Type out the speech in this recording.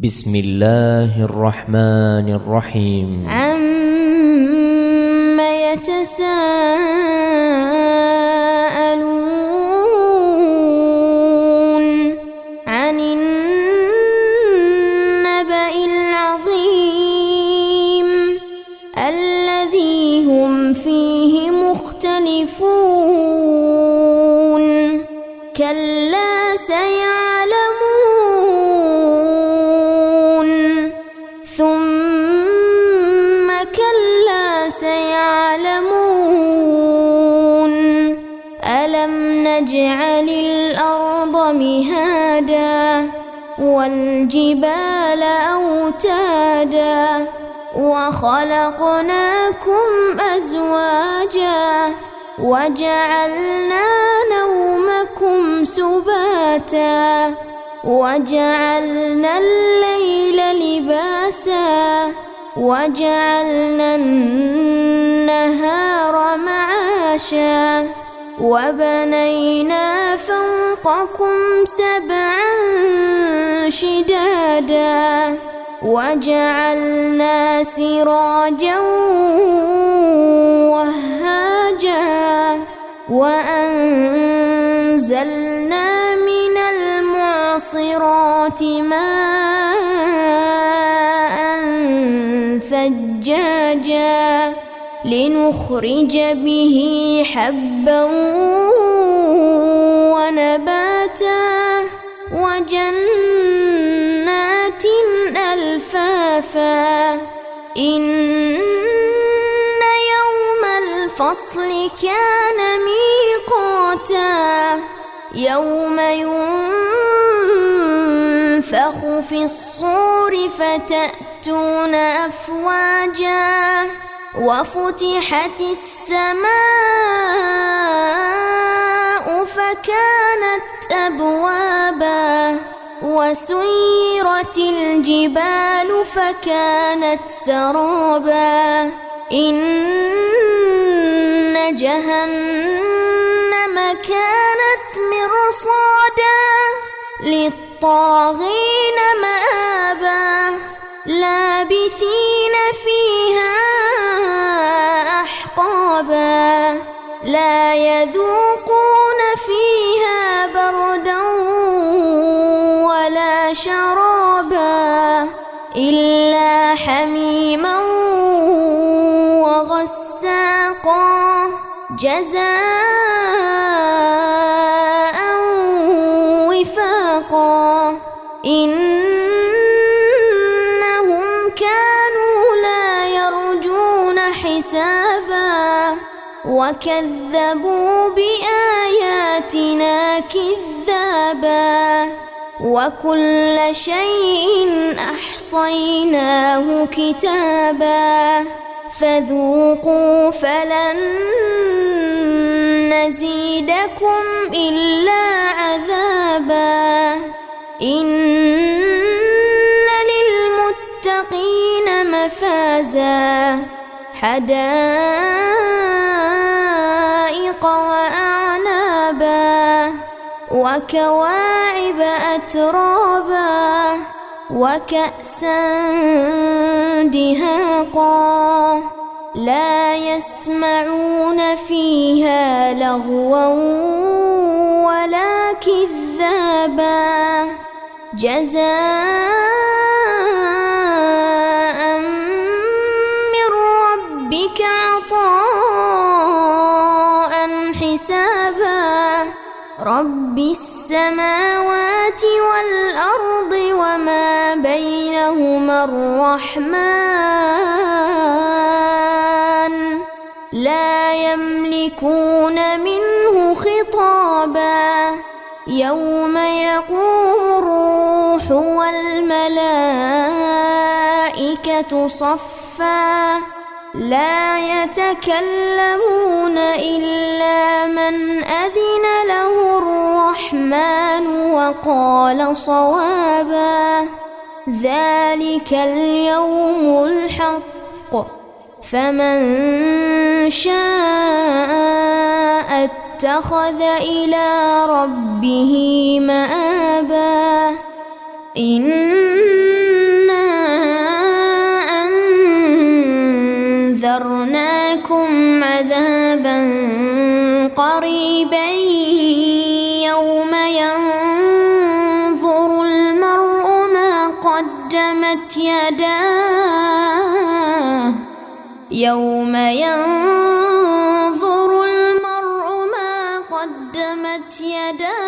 بسم الله الرحمن الرحيم عم يتساءلون عن النبأ العظيم الذي هم فيه مختلفون كلا والجبال أوتادا وخلقناكم أزواجا وجعلنا نومكم سباتا وجعلنا الليل لباسا وجعلنا النهار معاشا وبنينا فوقكم سبعا شدادا وجعلنا سراجا وهاجا وأنزلنا من المعصرات ماء ثجاجا لنخرج به حبا ألفافا إن يوم الفصل كان ميقاتا يوم ينفخ في الصور فتأتي يأتون أفواجا وفتحت السماء فكانت أبوابا وسيرت الجبال فكانت سرابا. إن جهنم كانت مرصادا للطاغين مآبا. لابثين فيها أحقابا. لا يذوقون إلا حميما وغساقا جزاء وفاقا إن حسابا وكذبوا بآياتنا وكل شيء أحصيناه كتابا فذوقوا فلن نزيدكم إلا عذابا. إن للمتقين مفازا حدائق وأعنابا وكواعب أترابا وكأسا دهاقا لا يسمعون فيها لغوا ولا كذابا جزاء ربك عطاء رب السماوات والأرض وما بينهما الرحمن لا يملكون منه خطابا يوم يقوم الروح والملائكة صفا لا يتكلمون إلا قال صوابا ذلك اليوم الحق. فمن شاء اتخذ إلى ربه مآبا. إنا أنذرناكم عذابا قريبا قدمت يداه. يوم ينظر المرء ما قدمت يداه.